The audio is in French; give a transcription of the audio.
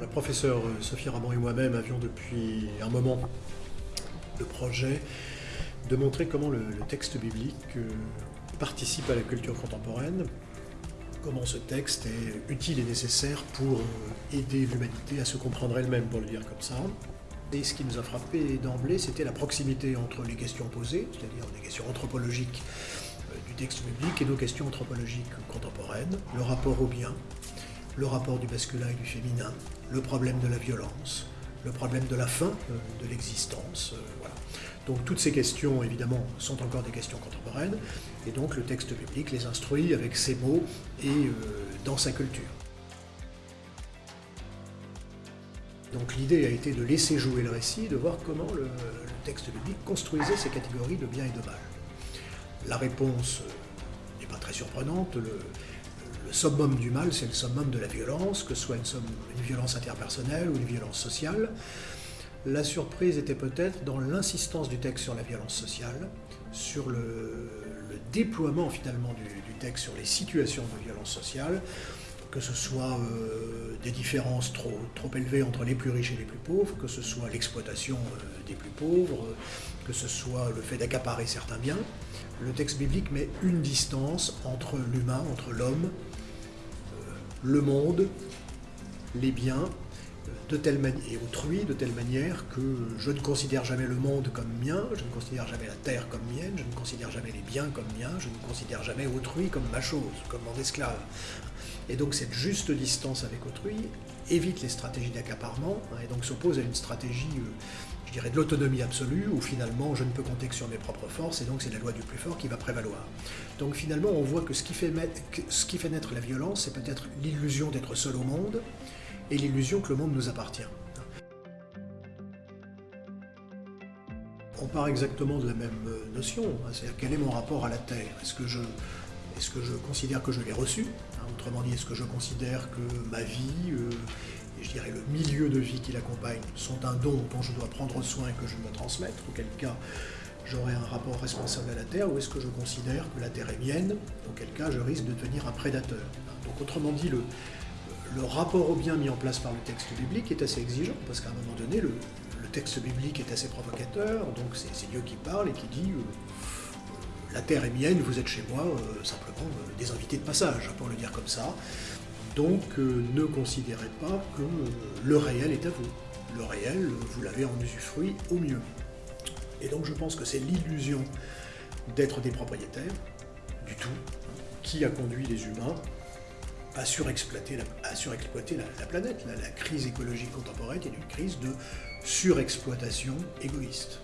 La professeure Sophie Ramon et moi-même avions depuis un moment le projet de montrer comment le, texte biblique euh, participe à la culture contemporaine, comment ce texte est utile et nécessaire pour euh, aider l'humanité à se comprendre elle-même, pour le dire comme ça. Et ce qui nous a frappé d'emblée, c'était la proximité entre les questions posées, c'est-à-dire les questions anthropologiques euh, du texte biblique et nos questions anthropologiques contemporaines, le rapport au bien, le rapport du masculin et du féminin, le problème de la violence, le problème de la fin euh, de l'existence. Euh. Donc toutes ces questions, évidemment, sont encore des questions contemporaines, et donc le texte biblique les instruit avec ses mots et euh, dans sa culture. Donc l'idée a été de laisser jouer le récit, de voir comment le, texte biblique construisait ces catégories de bien et de mal. La réponse n'est pas très surprenante, le summum du mal, c'est le summum de la violence, que ce soit une, violence interpersonnelle ou une violence sociale. La surprise était peut-être dans l'insistance du texte sur la violence sociale, sur le, déploiement finalement du, texte sur les situations de violence sociale, que ce soit euh, des différences trop, élevées entre les plus riches et les plus pauvres, que ce soit l'exploitation euh, des plus pauvres, que ce soit le fait d'accaparer certains biens. Le texte biblique met une distance entre l'humain, entre l'homme, le monde, les biens, de telle et autrui, de telle manière que je ne considère jamais le monde comme mien, je ne considère jamais la terre comme mienne, je ne considère jamais les biens comme miens, je ne considère jamais autrui comme ma chose, comme mon esclave. Et donc cette juste distance avec autrui évite les stratégies d'accaparement, hein, et donc s'oppose à une stratégie euh, je dirais, de l'autonomie absolue, où finalement je ne peux compter que sur mes propres forces, et donc c'est la loi du plus fort qui va prévaloir. Donc finalement, on voit que ce qui fait, ce qui fait naître la violence, c'est peut-être l'illusion d'être seul au monde, et l'illusion que le monde nous appartient. On part exactement de la même euh, notion, hein, c'est-à-dire quel est mon rapport à la Terre? Est-ce que je, est que je considère que je l'ai reçue? Hein, Autrement dit, est-ce que je considère que ma vie euh, et je dirais le milieu de vie qui l'accompagne sont un don dont je dois prendre soin et que je dois transmettre, auquel cas j'aurai un rapport responsable à la Terre, ou est-ce que je considère que la Terre est mienne, auquel cas je risque de devenir un prédateur. Donc autrement dit, le, le rapport au bien mis en place par le texte biblique est assez exigeant, parce qu'à un moment donné, le, texte biblique est assez provocateur, donc c'est Dieu qui parle et qui dit euh, euh, la terre est mienne, vous êtes chez moi, euh, simplement des invités de passage, pour le dire comme ça. Donc euh, ne considérez pas que euh, le réel est à vous. Le réel, vous l'avez en usufruit au mieux. Et donc je pense que c'est l'illusion d'être des propriétaires, du tout, qui a conduit les humains à surexploiter la, la, planète. La, la crise écologique contemporaine est une crise de surexploitation égoïste.